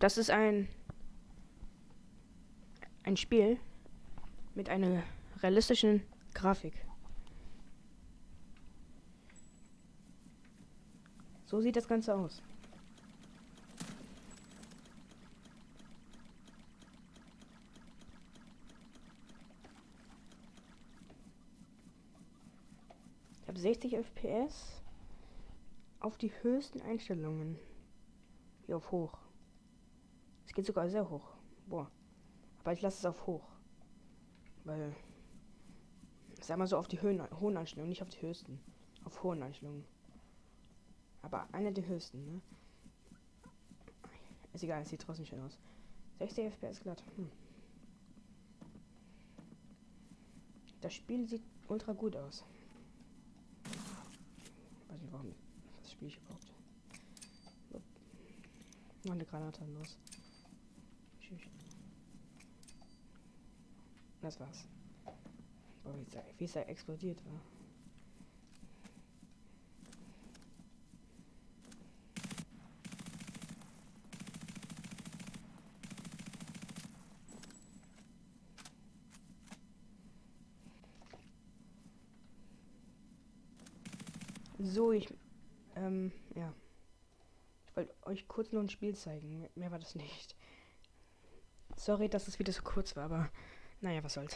Das ist ein ein Spiel mit einer realistischen Grafik. So sieht das Ganze aus. Ich habe 60 FPS auf die höchsten Einstellungen. Hier auf hoch. Geht sogar sehr hoch. Boah. Aber ich lasse es auf hoch. Weil. Sag mal so auf die Höhen, hohen Einstellungen, nicht auf die höchsten. Auf hohen Einstellungen. Aber einer der höchsten, ne? Ist egal, es sieht trotzdem schön aus. 60 FPS glatt. Hm. Das Spiel sieht ultra gut aus. Weiß nicht warum. Das Spiel ich überhaupt. Noch eine Granate los. Tschüss. Das war's. Boah, wie, es da, explodiert war. So, ich, ähm, ja. Ich wollte euch kurz nur ein Spiel zeigen. Mehr war das nicht. Sorry, dass es wieder so kurz war, aber naja, was soll's.